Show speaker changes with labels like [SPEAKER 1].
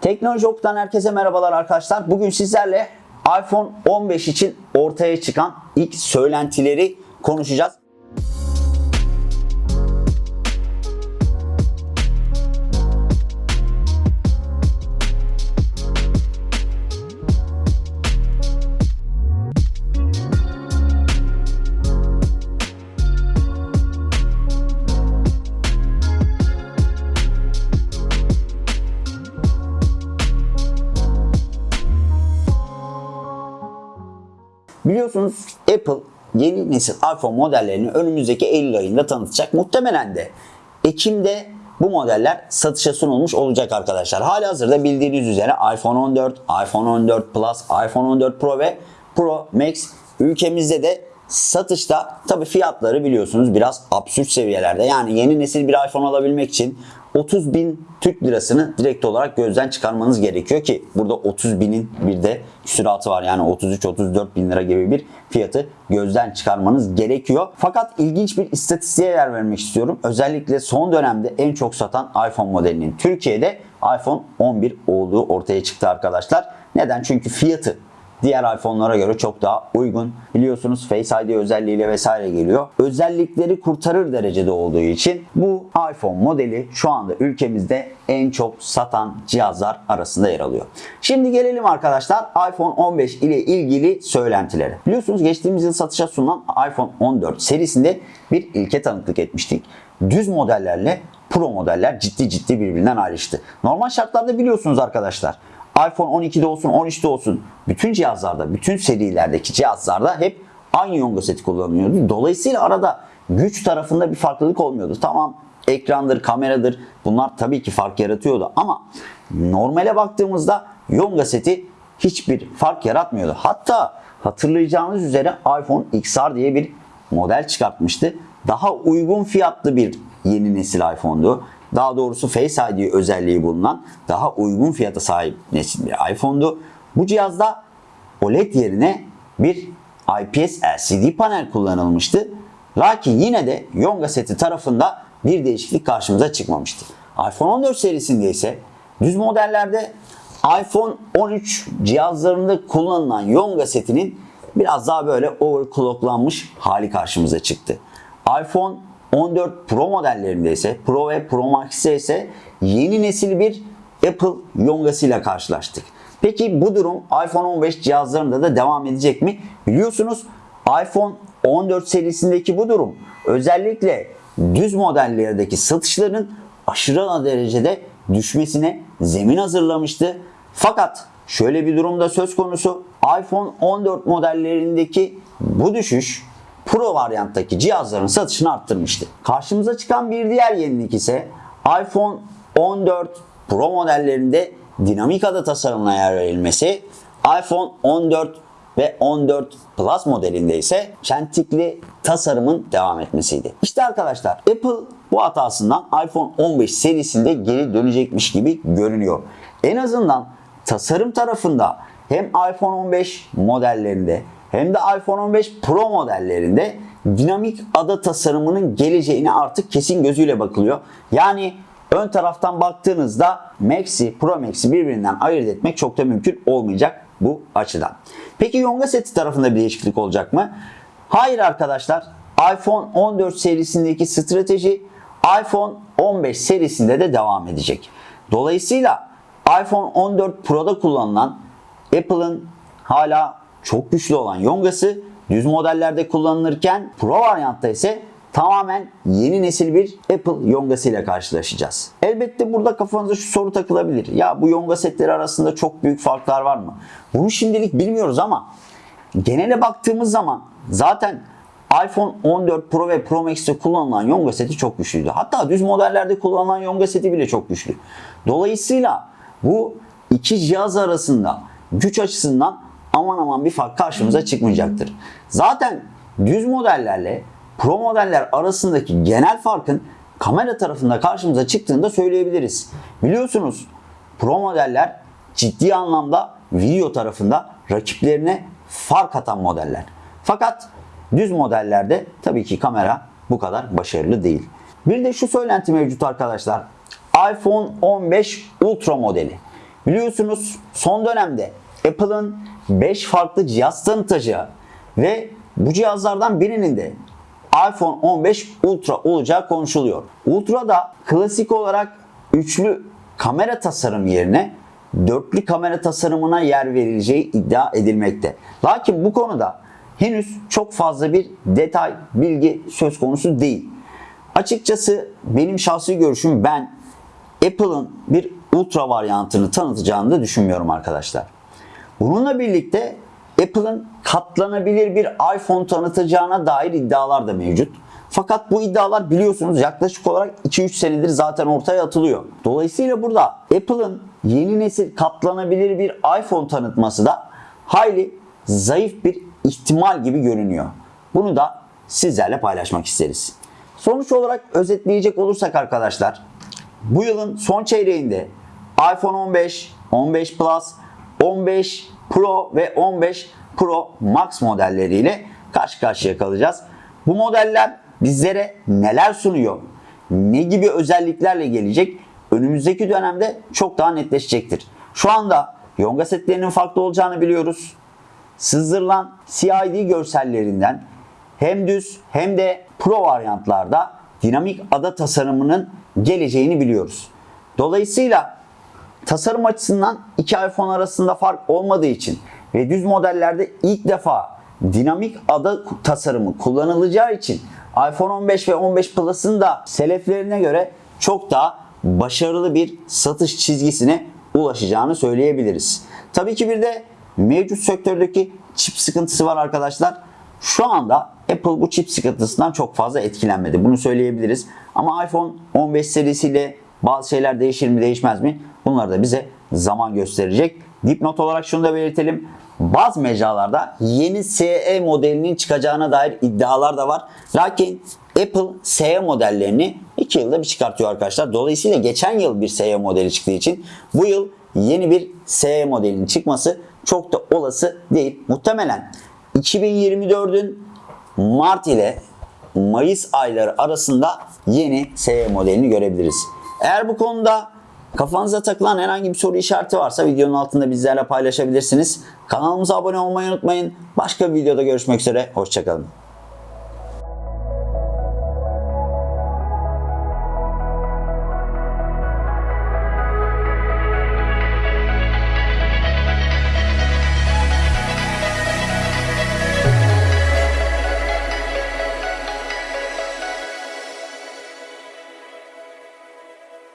[SPEAKER 1] Teknoloji Ok'tan herkese merhabalar arkadaşlar. Bugün sizlerle iPhone 15 için ortaya çıkan ilk söylentileri konuşacağız. Biliyorsunuz Apple yeni nesil iPhone modellerini önümüzdeki Eylül ayında tanıtacak. Muhtemelen de Ekim'de bu modeller satışa sunulmuş olacak arkadaşlar. Hali hazırda bildiğiniz üzere iPhone 14, iPhone 14 Plus, iPhone 14 Pro ve Pro Max ülkemizde de satışta. Tabi fiyatları biliyorsunuz biraz absürt seviyelerde. Yani yeni nesil bir iPhone alabilmek için 30 bin Türk lirasını direkt olarak gözden çıkarmanız gerekiyor ki burada 30 binin bir de küsuratı var. Yani 33-34 bin lira gibi bir fiyatı gözden çıkarmanız gerekiyor. Fakat ilginç bir istatistiğe yer vermek istiyorum. Özellikle son dönemde en çok satan iPhone modelinin Türkiye'de iPhone 11 olduğu ortaya çıktı arkadaşlar. Neden? Çünkü fiyatı diğer iPhone'lara göre çok daha uygun. Biliyorsunuz Face ID özelliğiyle vesaire geliyor. Özellikleri kurtarır derecede olduğu için bu iPhone modeli şu anda ülkemizde en çok satan cihazlar arasında yer alıyor. Şimdi gelelim arkadaşlar iPhone 15 ile ilgili söylentilere. Biliyorsunuz geçtiğimiz yıl satışa sunulan iPhone 14 serisinde bir ilke tanıklık etmiştik. Düz modellerle Pro modeller ciddi ciddi birbirinden ayrıştı. Normal şartlarda biliyorsunuz arkadaşlar iPhone 12'de olsun 13'te olsun bütün cihazlarda, bütün serilerdeki cihazlarda hep aynı yonga seti kullanılıyordu. Dolayısıyla arada güç tarafında bir farklılık olmuyordu. Tamam ekrandır, kameradır bunlar tabii ki fark yaratıyordu ama normale baktığımızda yonga seti hiçbir fark yaratmıyordu. Hatta hatırlayacağınız üzere iPhone XR diye bir model çıkartmıştı. Daha uygun fiyatlı bir yeni nesil iPhone'du daha doğrusu Face ID özelliği bulunan daha uygun fiyata sahip nesil bir iPhone'du. Bu cihazda OLED yerine bir IPS LCD panel kullanılmıştı. Lakin yine de Yonga seti tarafında bir değişiklik karşımıza çıkmamıştı. iPhone 14 serisinde ise düz modellerde iPhone 13 cihazlarında kullanılan Yonga setinin biraz daha böyle overclocklanmış hali karşımıza çıktı. iPhone 14 Pro modellerinde ise Pro ve Pro Max'te ise yeni nesil bir Apple yongasıyla karşılaştık. Peki bu durum iPhone 15 cihazlarında da devam edecek mi? Biliyorsunuz iPhone 14 serisindeki bu durum özellikle düz modellerdeki satışların aşırı derecede düşmesine zemin hazırlamıştı. Fakat şöyle bir durumda söz konusu iPhone 14 modellerindeki bu düşüş Pro varyanttaki cihazların satışını arttırmıştı. Karşımıza çıkan bir diğer yenilik ise iPhone 14 Pro modellerinde dinamik ada tasarımına yer verilmesi, iPhone 14 ve 14 Plus modelinde ise çentikli tasarımın devam etmesiydi. İşte arkadaşlar Apple bu hatasından iPhone 15 serisinde geri dönecekmiş gibi görünüyor. En azından tasarım tarafında hem iPhone 15 modellerinde hem de iPhone 15 Pro modellerinde dinamik ada tasarımının geleceğine artık kesin gözüyle bakılıyor. Yani ön taraftan baktığınızda Max'i, Pro Max'i birbirinden ayırt etmek çok da mümkün olmayacak bu açıdan. Peki Yonga seti tarafında bir değişiklik olacak mı? Hayır arkadaşlar. iPhone 14 serisindeki strateji iPhone 15 serisinde de devam edecek. Dolayısıyla iPhone 14 Pro'da kullanılan Apple'ın hala çok güçlü olan yongası düz modellerde kullanılırken Pro varyantta ise tamamen yeni nesil bir Apple yongası ile karşılaşacağız. Elbette burada kafanıza şu soru takılabilir. Ya bu yonga setleri arasında çok büyük farklar var mı? Bunu şimdilik bilmiyoruz ama genele baktığımız zaman zaten iPhone 14 Pro ve Pro Max'te kullanılan yonga seti çok güçlüydü. Hatta düz modellerde kullanılan yonga seti bile çok güçlü. Dolayısıyla bu iki cihaz arasında güç açısından aman aman bir fark karşımıza çıkmayacaktır. Zaten düz modellerle pro modeller arasındaki genel farkın kamera tarafında karşımıza çıktığını da söyleyebiliriz. Biliyorsunuz pro modeller ciddi anlamda video tarafında rakiplerine fark atan modeller. Fakat düz modellerde tabii ki kamera bu kadar başarılı değil. Bir de şu söylenti mevcut arkadaşlar. iPhone 15 Ultra modeli Biliyorsunuz son dönemde Apple'ın 5 farklı cihaz tanıtacağı ve bu cihazlardan birinin de iPhone 15 Ultra olacağı konuşuluyor. Ultra'da klasik olarak üçlü kamera tasarım yerine dörtlü kamera tasarımına yer verileceği iddia edilmekte. Lakin bu konuda henüz çok fazla bir detay, bilgi söz konusu değil. Açıkçası benim şahsi görüşüm ben Apple'ın bir ultra varyantını tanıtacağını da düşünmüyorum arkadaşlar. Bununla birlikte Apple'ın katlanabilir bir iPhone tanıtacağına dair iddialar da mevcut. Fakat bu iddialar biliyorsunuz yaklaşık olarak 2-3 senedir zaten ortaya atılıyor. Dolayısıyla burada Apple'ın yeni nesil katlanabilir bir iPhone tanıtması da hayli zayıf bir ihtimal gibi görünüyor. Bunu da sizlerle paylaşmak isteriz. Sonuç olarak özetleyecek olursak arkadaşlar bu yılın son çeyreğinde iPhone 15, 15 Plus, 15 Pro ve 15 Pro Max modelleriyle karşı karşıya kalacağız. Bu modeller bizlere neler sunuyor? Ne gibi özelliklerle gelecek? Önümüzdeki dönemde çok daha netleşecektir. Şu anda yonga setlerinin farklı olacağını biliyoruz. Sızdırılan CID görsellerinden hem düz hem de Pro varyantlarda dinamik ada tasarımının geleceğini biliyoruz. Dolayısıyla tasarım açısından iki iPhone arasında fark olmadığı için ve düz modellerde ilk defa dinamik ada tasarımı kullanılacağı için iPhone 15 ve 15 Plus'ın da seleflerine göre çok daha başarılı bir satış çizgisine ulaşacağını söyleyebiliriz. Tabii ki bir de mevcut sektördeki çip sıkıntısı var arkadaşlar. Şu anda Apple bu çip sıkıntısından çok fazla etkilenmedi. Bunu söyleyebiliriz. Ama iPhone 15 serisiyle bazı şeyler değişir mi değişmez mi? Bunları da bize zaman gösterecek. Dipnot olarak şunu da belirtelim. Bazı mecralarda yeni SE modelinin çıkacağına dair iddialar da var. Lakin Apple SE modellerini 2 yılda bir çıkartıyor arkadaşlar. Dolayısıyla geçen yıl bir SE modeli çıktığı için bu yıl yeni bir SE modelinin çıkması çok da olası değil. Muhtemelen 2024'ün Mart ile Mayıs ayları arasında yeni SE modelini görebiliriz. Eğer bu konuda kafanıza takılan herhangi bir soru işareti varsa videonun altında bizlerle paylaşabilirsiniz. Kanalımıza abone olmayı unutmayın. Başka bir videoda görüşmek üzere. Hoşçakalın.